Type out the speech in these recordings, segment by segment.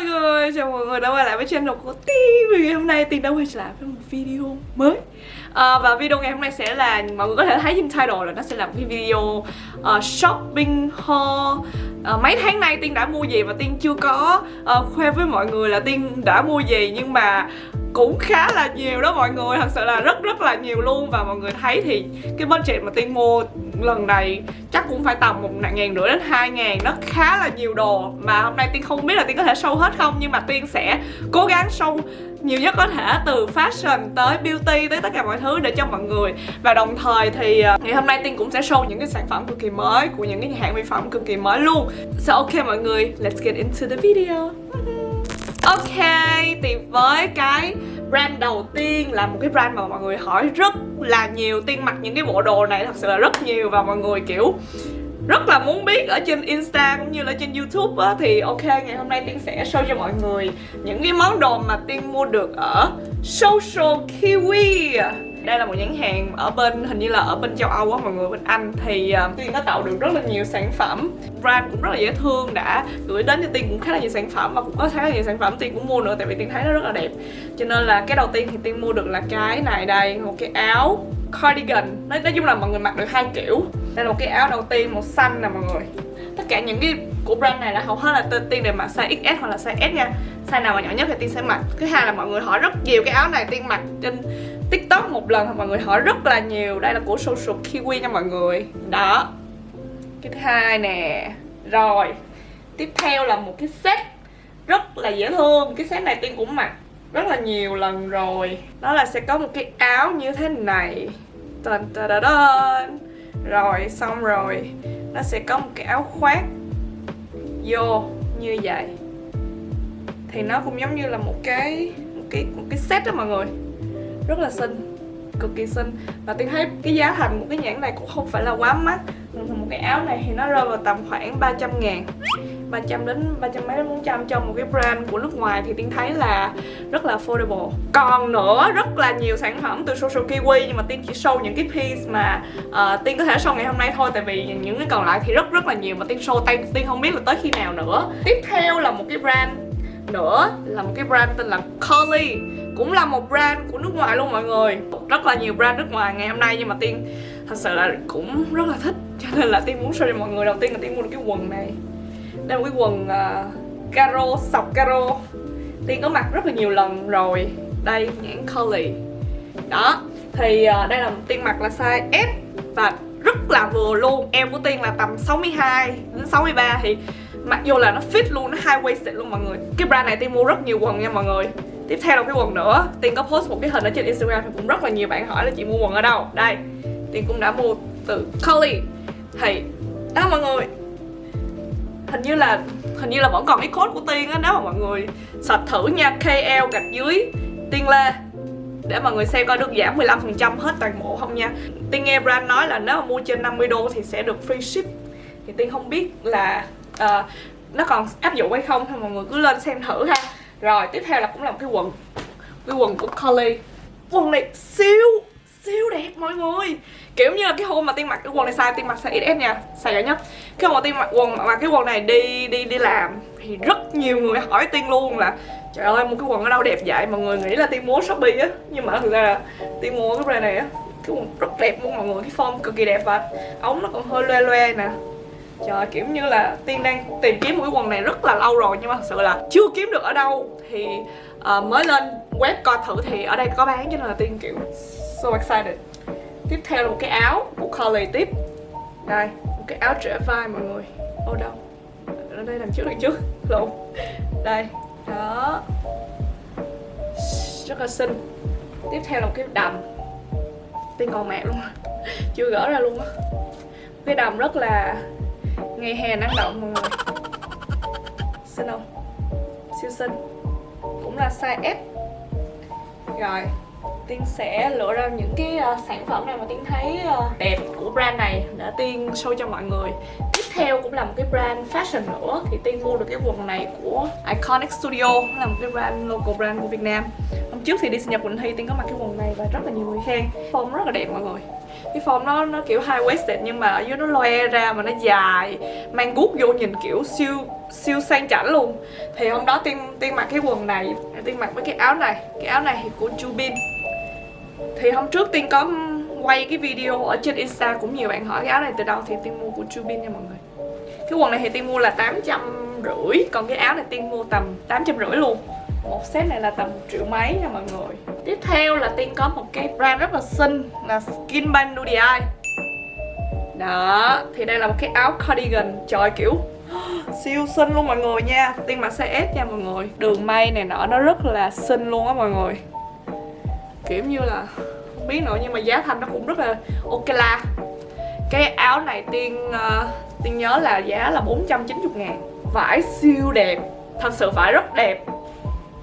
mọi người, chào mọi người đã quay lại với channel của ti. Vì ngày hôm nay Tiên đã quay trở lại với một video mới. À, Và video ngày hôm nay sẽ là, mọi người có thể thấy trên title là nó sẽ là một cái video uh, shopping haul à, Mấy tháng nay Tiên đã mua gì và Tiên chưa có à, khoe với mọi người là Tiên đã mua gì Nhưng mà cũng khá là nhiều đó mọi người. Thật sự là rất rất là nhiều luôn và mọi người thấy thì cái budget mà tiên mua lần này chắc cũng phải tầm một ngàn rưỡi đến hai ngàn. Nó khá là nhiều đồ mà hôm nay tiên không biết là tiên có thể sâu hết không nhưng mà tiên sẽ cố gắng show nhiều nhất có thể từ fashion tới beauty tới tất cả mọi thứ để cho mọi người. Và đồng thời thì ờ, ngày hôm nay tiên cũng sẽ show những cái sản phẩm cực kỳ mới của những cái nhà hàng mỹ phẩm cực kỳ mới luôn. So ok mọi người let's get into the video. Ok, thì với cái brand đầu tiên là một cái brand mà mọi người hỏi rất là nhiều. Tiên mặc những cái bộ đồ này thật sự là rất nhiều và mọi người kiểu rất là muốn biết ở trên Insta cũng như là trên YouTube á Thì ok, ngày hôm nay Tiên sẽ show cho mọi người những cái món đồ mà Tiên mua được ở Social Kiwi. Đây là một nhãn hàng ở bên hình như là ở bên châu Âu á mọi người bên Anh. Thì uh, Tiên có tạo được rất là nhiều sản phẩm. Brand cũng rất là dễ thương đã gửi đến cho Tiên cũng khá là nhiều sản phẩm và cũng có khá là nhiều sản phẩm Tiên cũng mua nữa tại vì Tiên thấy nó rất là đẹp. Cho nên là cái đầu tiên thì Tiên mua được là cái này đây một cái áo cardigan. Nói, nói chung là mọi người mặc được hai kiểu đây là một cái áo đầu tiên màu xanh nè, mọi người. Tất cả những cái của brand này là hầu hết là tiên đều mặc size XS hoặc là size S nha. Size nào mà nhỏ nhất thì tiên sẽ mặc. Thứ hai là mọi người hỏi rất nhiều cái áo này tiên mặc trên tiktok một lần thì mọi người. Hỏi rất là nhiều. Đây là của social kiwi nha, mọi người. Đó. Cái thứ hai nè. Rồi. Tiếp theo là một cái set rất là dễ thương. Cái set này tiên cũng mặc rất là nhiều lần rồi. Đó là sẽ có một cái áo như thế này. Tần tần tần rồi, xong rồi. Nó sẽ có một cái áo khoác vô như vậy. Thì nó cũng giống như là một cái một cái một cái set đó mọi người. Rất là xinh, cực kỳ xinh. Và tôi thấy cái giá thành của cái nhãn này cũng không phải là quá mắc. Một cái áo này thì nó rơi vào tầm khoảng 300 ngàn. 300 đến 300 mấy đến 400 cho một cái brand của nước ngoài thì Tiên thấy là rất là affordable. Còn nữa rất là nhiều sản phẩm từ Social Kiwi nhưng mà Tiên chỉ show những cái piece mà ờ, uh, Tiên có thể show ngày hôm nay thôi Tại vì những cái còn lại thì rất rất là nhiều mà Tiên show tay Tiên không biết là tới khi nào nữa. Tiếp theo là một cái brand nữa là một cái brand tên là Curly cũng là một brand của nước ngoài luôn mọi người. Rất là nhiều brand nước ngoài ngày hôm nay nhưng mà tiên thật sự là cũng rất là thích cho nên là tiên muốn show cho mọi người. Đầu tiên là tiên mua được cái quần này đây là một cái quần uh, caro sọc caro. Tiên có mặc rất là nhiều lần rồi. Đây nhãn Curly. Đó thì uh, đây là tiên mặc là size S và rất là vừa luôn. Em của tiên là tầm 62 đến 63 thì mặc dù là nó fit luôn nó high waisted luôn mọi người. Cái brand này tiên mua rất nhiều quần nha mọi người. Tiếp theo là cái quần nữa. Tiên có post một cái hình ở trên instagram thì cũng rất là nhiều bạn hỏi là chị mua quần ở đâu. Đây tiên cũng đã mua từ Curly. Thì đó mọi người hình như là hình như là vẫn còn cái code của tiên á nếu mà mọi người search thử nha kl gạch dưới tiên lê. Để mọi người xem coi được giảm 15% hết toàn bộ không nha. Tiên nghe brand nói là nếu mà mua trên 50 đô thì sẽ được free ship. Thì Tiên không biết là uh, nó còn áp dụng hay không thì mọi người cứ lên xem thử ha. Rồi tiếp theo là cũng là một cái quần cái quần của Collie quần này siêu siêu đẹp mọi người. Kiểu như là cái hôm mà tiên mặc cái quần này xài tiên mặc size XS nha. Xài nhá. Nhất cái hôm mà tiên mặc quần mà cái quần này đi đi đi làm thì rất nhiều người hỏi tiên luôn là trời ơi mua cái quần ở đâu đẹp vậy? Mọi người nghĩ là tiên mua shopee á. Nhưng mà thực ra là tiên mua cái brand này á cái quần rất đẹp luôn mọi người. Cái form cực kỳ đẹp và ống nó còn hơi loe loe nè. Trời kiểu như là Tiên đang tìm kiếm một cái quần này rất là lâu rồi Nhưng mà thật sự là chưa kiếm được ở đâu. Thì uh, mới lên web coi thử thì ở đây có bán cho nên là Tiên kiểu so excited. Tiếp theo là một cái áo của Collie tiếp. Đây, một cái áo trễ vai mọi người. Ô đâu? Ở đây đằng trước đằng trước. Lộn. Đây, đó. Rất là xinh. Tiếp theo là một cái đầm. Tên còn mẹ luôn. Chưa gỡ ra luôn á. Cái đầm rất là ngày hè năng động mọi người. Xinh không? Siêu xinh. Cũng là size S rồi. Tiên sẽ lựa ra những cái uh, sản phẩm này mà Tiên thấy uh, đẹp của brand này để Tiên show cho mọi người. Tiếp theo cũng là một cái brand fashion nữa Thì Tiên mua được cái quần này của Iconic Studio là một cái brand local brand của Việt Nam. Hôm trước thì đi sinh nhật Quỳnh Thi Tiên có mặc cái quần này và rất là nhiều người khen. Form rất là đẹp mọi người. Cái form nó nó kiểu high waisted nhưng mà ở dưới nó loe ra mà nó dài mang guốc vô nhìn kiểu siêu siêu sang chảnh luôn. Thì hôm đó tiên tiên mặc cái quần này tiên mặc với cái áo này. Cái áo này thì của Jubin thì hôm trước tiên có quay cái video ở trên insta cũng nhiều bạn hỏi cái áo này từ đâu thì tiên mua của Chubin nha mọi người. Cái quần này thì tiên mua là tám trăm rưỡi, còn cái áo này tiên mua tầm tám trăm rưỡi luôn. Một set này là tầm triệu mấy nha mọi người. Tiếp theo là tiên có một cái brand rất là xinh là skin by Nudie đó, thì đây là một cái áo cardigan. Trời kiểu, siêu xinh luôn mọi người nha. Tiên mặc size S nha mọi người. Đường may này nọ, nó rất là xinh luôn á mọi người kiểu như là không biết nữa nhưng mà giá thành nó cũng rất là ok la. Cái áo này tiên uh, tiên nhớ là giá là 490 ngàn. Vải siêu đẹp thật sự vải rất đẹp.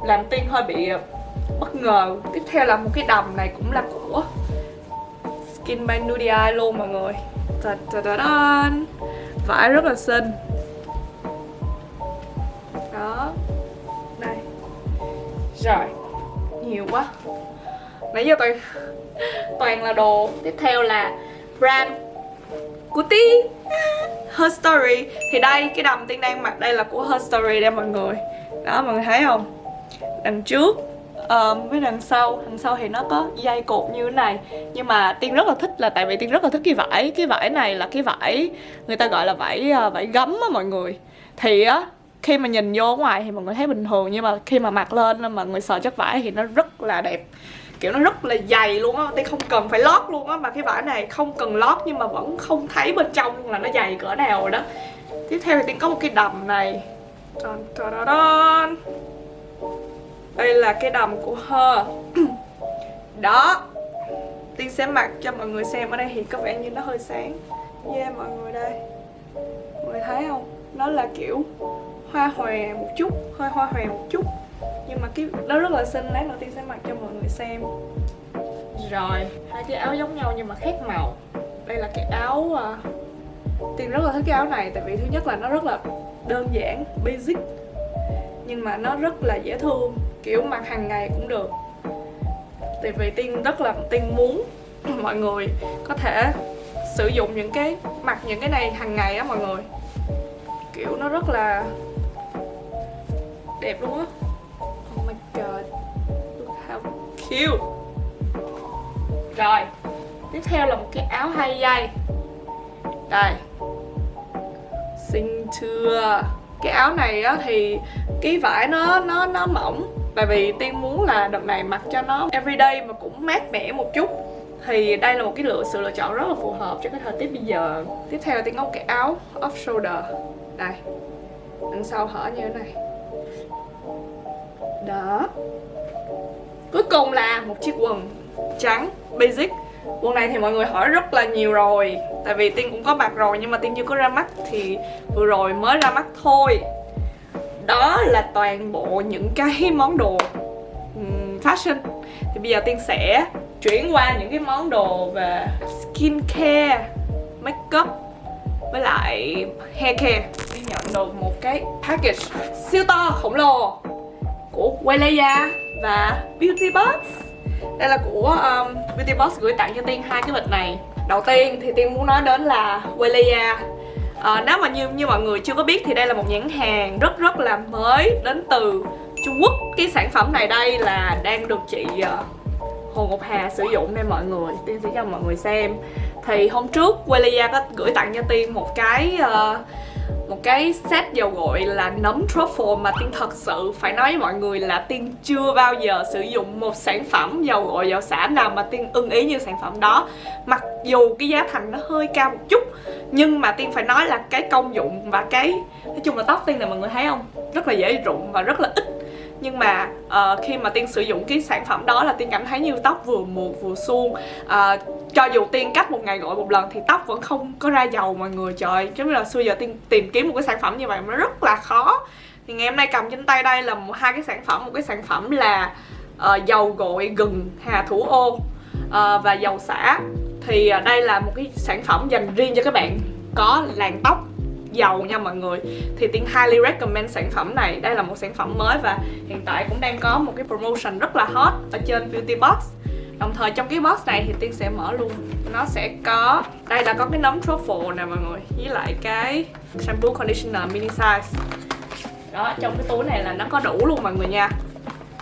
Làm tiên hơi bị ờ, bất ngờ. Tiếp theo là một cái đầm này cũng là của skin by Nudie luôn mọi người. Ta -ta -ta -ta. vải rất là xinh. Đó. Đây. Rồi. Nhiều quá nãy giờ toàn toàn là đồ. Tiếp theo là brand của tí Her Story. Thì đây cái đầm tiên đang mặc đây là của Her Story đây mọi người. Đó mọi người thấy không? Đằng trước um, với đằng sau. Đằng sau thì nó có dây cột như thế này. Nhưng mà tiên rất là thích là tại vì tiên rất là thích cái vải. Cái vải này là cái vải người ta gọi là vải uh, vải gấm á mọi người. Thì á khi mà nhìn vô ngoài thì mọi người thấy bình thường. Nhưng mà khi mà mặc lên mà người sờ chất vải thì nó rất là đẹp kiểu nó rất là dày luôn á tay không cần phải lót luôn á, mà cái vải này không cần lót nhưng mà vẫn không thấy bên trong là nó dày cỡ nào rồi đó. Tiếp theo thì tiên có một cái đầm này. Đây là cái đầm của hơ. Đó. Tiên sẽ mặc cho mọi người xem ở đây thì có vẻ như nó hơi sáng. Yeah, mọi người đây. Mọi người thấy không? Nó là kiểu hoa hòe một chút hơi hoa hòe một chút. Nhưng mà cái đó rất là xinh lát đầu tiên sẽ mặc cho mọi người xem. Rồi hai cái áo giống nhau nhưng mà khác màu. Đây là cái áo uh, tiên rất là thích cái áo này tại vì thứ nhất là nó rất là đơn giản basic nhưng mà nó rất là dễ thương. Kiểu mặc hàng ngày cũng được. Tại vì tiên rất là tiên muốn mọi người có thể sử dụng những cái mặc những cái này hàng ngày á mọi người. Kiểu nó rất là đẹp luôn á cute. Rồi Tiếp theo là một cái áo hai dây. Đây. Xinh chưa? Cái áo này á thì Cái vải nó nó nó mỏng. Tại vì Tiên muốn là đợt này mặc cho nó everyday mà cũng mát mẻ một chút. Thì đây là một cái lựa sự lựa chọn rất là phù hợp cho cái thời tiết bây giờ. Tiếp theo tiên có một cái áo off shoulder đây. Đằng sau hở như thế này đó. Cuối cùng là một chiếc quần trắng basic. Quần này thì mọi người hỏi rất là nhiều rồi Tại vì Tiên cũng có mặc rồi nhưng mà Tiên chưa có ra mắt Thì vừa rồi mới ra mắt thôi. Đó là toàn bộ những cái món đồ fashion. Thì bây giờ Tiên sẽ chuyển qua những cái món đồ về skincare, makeup với lại hair care. Tiên nhận được một cái package siêu to khổng lồ của Weleya và Beauty Box đây là của um, Beauty Box gửi tặng cho Tiên hai cái bịch này. Đầu tiên thì Tiên muốn nói đến là Weleya à, ờ, nếu mà như như mọi người chưa có biết thì đây là một nhãn hàng rất rất là mới đến từ Trung Quốc. Cái sản phẩm này đây là đang được chị uh, Hồ Ngọc Hà sử dụng đây mọi người. Tiên sẽ cho mọi người xem. Thì hôm trước Weleya có gửi tặng cho Tiên một cái uh, một cái set dầu gội là nấm truffle mà Tiên thật sự phải nói với mọi người là Tiên chưa bao giờ sử dụng một sản phẩm dầu gội dầu xả nào mà Tiên ưng ý như sản phẩm đó. Mặc dù cái giá thành nó hơi cao một chút Nhưng mà Tiên phải nói là cái công dụng và cái Nói chung là tóc Tiên này mọi người thấy không? Rất là dễ rụng và rất là ít. Nhưng mà uh, khi mà tiên sử dụng cái sản phẩm đó là tiên cảm thấy như tóc vừa mượt vừa suông. Uh, cho dù tiên cách một ngày gội một lần thì tóc vẫn không có ra dầu mọi người trời giống như là xưa giờ tiên tìm kiếm một cái sản phẩm như vậy nó rất là khó. Thì ngày hôm nay cầm trên tay đây là một hai cái sản phẩm. Một cái sản phẩm là uh, dầu gội gừng hà thủ ô uh, và dầu xả thì uh, đây là một cái sản phẩm dành riêng cho các bạn có làn tóc dầu nha mọi người. Thì tiên highly recommend sản phẩm này. Đây là một sản phẩm mới và hiện tại cũng đang có một cái promotion rất là hot ở trên beauty box đồng thời trong cái box này thì tiên sẽ mở luôn. Nó sẽ có đây là có cái nấm truffle nè mọi người với lại cái shampoo conditioner mini size. Đó trong cái túi này là nó có đủ luôn mọi người nha.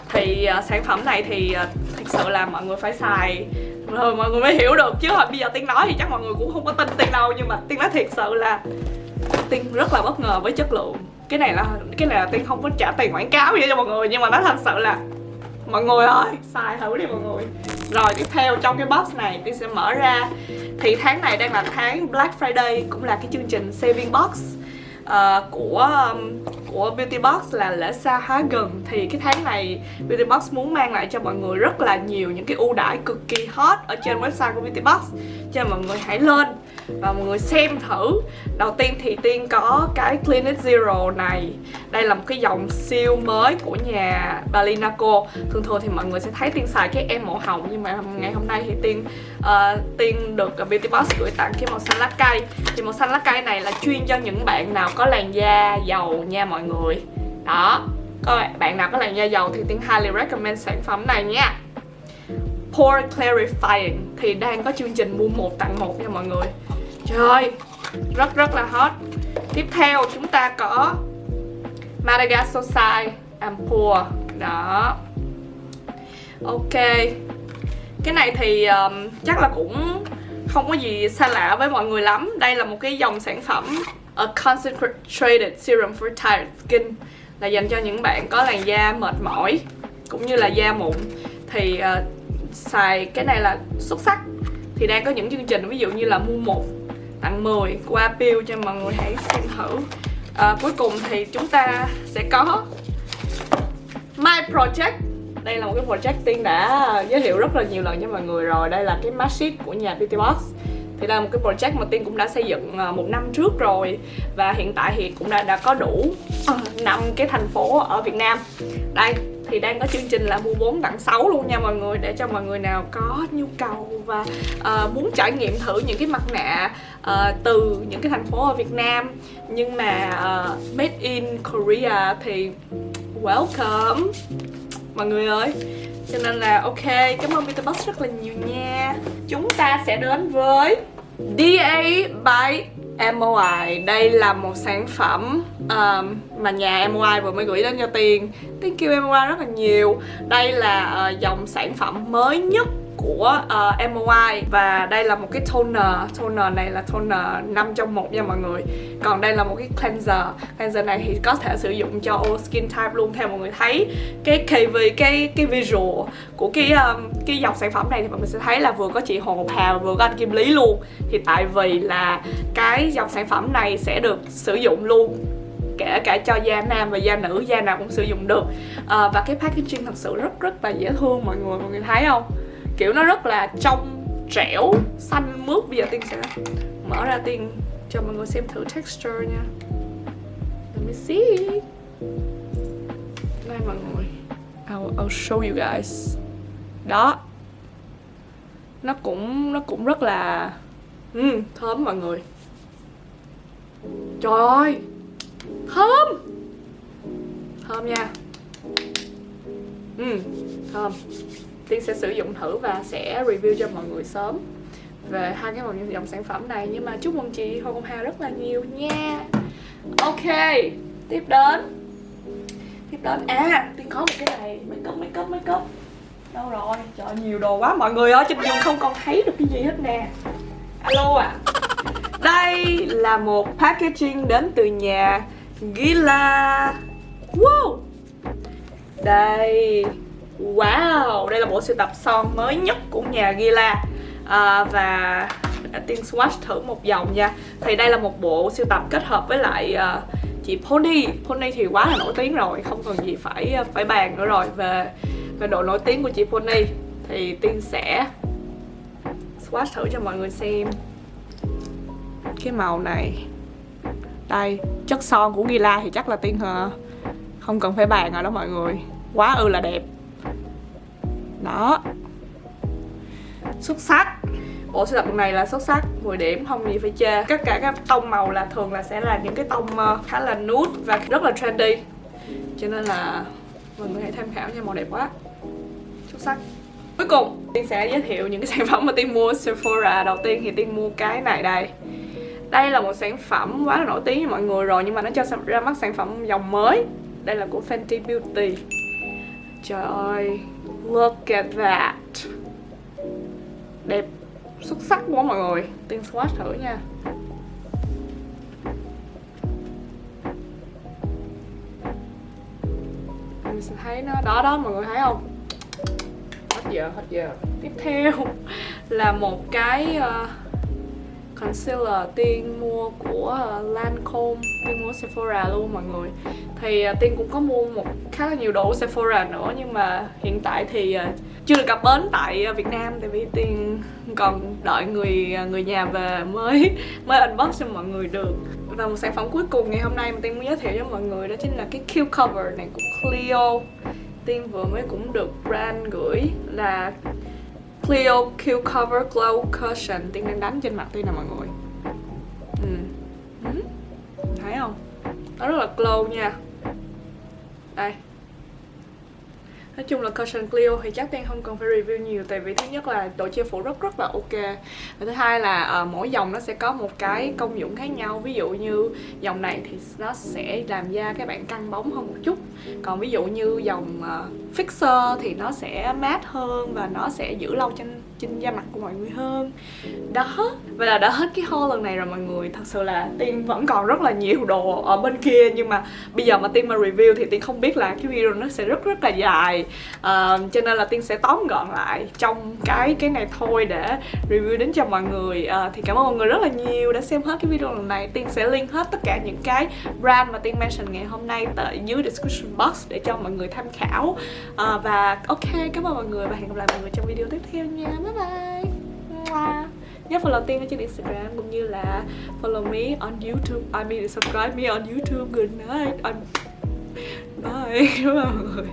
Thì uh, sản phẩm này thì uh, thực sự là mọi người phải xài rồi mọi người mới hiểu được. Chứ hồi bây giờ tiên nói thì chắc mọi người cũng không có tin tiên đâu nhưng mà tiên nói thiệt sự là tiên rất là bất ngờ với chất lượng. Cái này là cái này là tiên không có trả tiền quảng cáo gì cho mọi người nhưng mà nó thật sự là mọi người ơi xài thử đi mọi người. Rồi tiếp theo trong cái box này tiên sẽ mở ra. Thì tháng này đang là tháng Black Friday cũng là cái chương trình saving box uh, của um, của Beauty Box là lễ xa há gần. Thì cái tháng này Beauty Box muốn mang lại cho mọi người rất là nhiều những cái ưu đãi cực kỳ hot ở trên website của Beauty Box. Cho nên mọi người hãy lên và mọi người xem thử. Đầu tiên thì tiên có cái Clinic Zero này. Đây là một cái dòng siêu mới của nhà Balinaco. Thường thường thì mọi người sẽ thấy tiên xài cái em màu hồng nhưng mà ngày hôm nay thì tiên uh, tiên được Beauty Box gửi tặng cái màu xanh lá cây. Thì màu xanh lá cây này là chuyên cho những bạn nào có làn da dầu nha mọi người. Đó. Các bạn nào có làn da dầu thì tiên highly recommend sản phẩm này nha. Pore Clarifying. Thì đang có chương trình mua một tặng một nha mọi người. Trời rất rất là hot. Tiếp theo chúng ta có Madagascar Ampure Đó. Ok. Cái này thì um, chắc là cũng không có gì xa lạ với mọi người lắm. Đây là một cái dòng sản phẩm A Concentrated Serum for Tired Skin Là dành cho những bạn có làn da mệt mỏi Cũng như là da mụn. Thì uh, xài cái này là xuất sắc. Thì đang có những chương trình ví dụ như là mua một tặng 10 qua pill cho mọi người hãy xem thử. À, Cuối cùng thì chúng ta sẽ có My Project. Đây là một cái project Tiên đã giới thiệu rất là nhiều lần cho mọi người rồi. Đây là cái mask sheet của nhà Beauty Box. Thì đây là một cái project mà Tiên cũng đã xây dựng à, một năm trước rồi. Và hiện tại thì cũng đã, đã có đủ à, năm cái thành phố ở Việt Nam. Đây, thì đang có chương trình là mua 4 tặng 6 luôn nha mọi người để cho mọi người nào có nhu cầu và uh, muốn trải nghiệm thử những cái mặt nạ uh, từ những cái thành phố ở Việt Nam. Nhưng mà uh, made in Korea thì welcome. Mọi người ơi cho nên là ok cảm ơn Peter Box rất là nhiều nha. Chúng ta sẽ đến với DA by MOI Đây là một sản phẩm um, mà nhà MY vừa mới gửi đến cho Tiên. Thank you MY rất là nhiều. Đây là uh, dòng sản phẩm mới nhất của ờ, uh, MOI và đây là một cái toner. Toner này là toner 5 trong một nha mọi người. Còn đây là một cái cleanser. Cleanser này thì có thể sử dụng cho all skin type luôn theo mọi người thấy. Cái KV cái cái visual của cái um, cái dòng sản phẩm này thì mọi người sẽ thấy là vừa có chị Hồ Ngọc Hà vừa có anh Kim Lý luôn. Thì tại vì là cái dòng sản phẩm này sẽ được sử dụng luôn kể cả cho da nam và da nữ da nào cũng sử dụng được. À, và cái packaging thật sự rất rất là dễ thương mọi người mọi người thấy không? Kiểu nó rất là trong trẻo xanh mướt. Bây giờ tiên sẽ mở ra tiên cho mọi người xem thử texture nha. Let me see. Đây mọi người. I'll, I'll show you guys. Đó. Nó cũng nó cũng rất là ừ, thơm mọi người. Trời ơi! Thơm. Thơm nha. Ừ thơm. Tiên sẽ sử dụng thử và sẽ review cho mọi người sớm về hai cái dòng sản phẩm này. Nhưng mà chúc mừng chị hồng Hà rất là nhiều nha. Ok, tiếp đến. Tiếp đến. À tiên có một cái này. Make up make up make up. Đâu rồi? Trời, nhiều đồ quá. Mọi người ơi, trên giường không còn thấy được cái gì hết nè. Alo à đây là một packaging đến từ nhà Gila. Wow. Đây. Wow, đây là bộ sưu tập son mới nhất của nhà Gila. À, Và tiên swatch thử một dòng nha. Thì đây là một bộ sưu tập kết hợp với lại uh, chị Pony. Pony thì quá là nổi tiếng rồi, không còn gì phải à, phải bàn nữa rồi. Về về độ nổi tiếng của chị Pony Thì tiên sẽ swatch thử cho mọi người xem. Cái màu này. Đây, chất son của Gila thì chắc là tiên hả không cần phải bàn rồi đó mọi người. Quá ư là đẹp. Đó. Xuất sắc. Bộ sưu tập này là xuất sắc. 10 điểm không gì phải chê. Tất cả các tông màu là thường là sẽ là những cái tông ờ, khá là nude và rất là trendy. Cho nên là mình có hãy tham khảo nha màu đẹp quá. Xuất sắc. Cuối cùng tiên sẽ giới thiệu những cái sản phẩm mà tiên mua Sephora. Đầu tiên thì tiên mua cái này đây đây là một sản phẩm quá là nổi tiếng với mọi người rồi nhưng mà nó cho ra mắt sản phẩm dòng mới. Đây là của Fenty Beauty. Trời ơi look at that. Đẹp xuất sắc quá mọi người. Tiên swatch thử nha. Mình sẽ thấy nó đó đó mọi người thấy không? Hết giờ hết giờ. Tiếp theo là một cái uh, concealer tiên mua của ờ, Lancome, tiên mua Sephora luôn mọi người. Thì ờ, tiên cũng có mua một khá là nhiều đồ Sephora nữa, nhưng mà hiện tại thì ờ, chưa được cập bến tại Việt Nam. Tại vì tiên còn đợi người người nhà về mới mới unbox cho mọi người được. Và một sản phẩm cuối cùng ngày hôm nay mà tiên muốn giới thiệu cho mọi người đó chính là cái Q cover này của Clio. Tiên vừa mới cũng được brand gửi là Clio Q Cover, Glow Cushion Tiên đang đánh trên mặt Tiên nè mọi người ừ. Ừ. Thấy không? Nó rất là glow nha Đây Nói chung là cushion Clio thì chắc Tiên không cần phải review nhiều Tại vì thứ nhất là độ che phủ rất rất là ok. Và thứ hai là uh, mỗi dòng nó sẽ có một cái công dụng khác nhau. Ví dụ như dòng này thì nó sẽ làm da các bạn căng bóng hơn một chút. Còn ví dụ như dòng uh, Fixer thì nó sẽ mát hơn Và nó sẽ giữ lâu trên trên da mặt của mọi người hơn. Đó và là đã hết cái haul lần này rồi mọi người. Thật sự là tiên vẫn còn rất là nhiều đồ ở bên kia nhưng mà bây giờ mà tiên mà review thì tiên không biết là cái video nó sẽ rất rất là dài. Uh, cho nên là tiên sẽ tóm gọn lại trong cái cái này thôi để review đến cho mọi người. Uh, thì cảm ơn mọi người rất là nhiều đã xem hết cái video lần này. Tiên sẽ link hết tất cả những cái brand mà tiên mention ngày hôm nay tại dưới description box để cho mọi người tham khảo. Uh, và ok cảm ơn mọi người và hẹn gặp lại mọi người trong video tiếp theo nha. Bye bye. Mua. nhớ follow tiên ở trên instagram cũng như là follow me on youtube. I mean, subscribe me on youtube. Good night. I'm... bye. Cảm ơn mọi người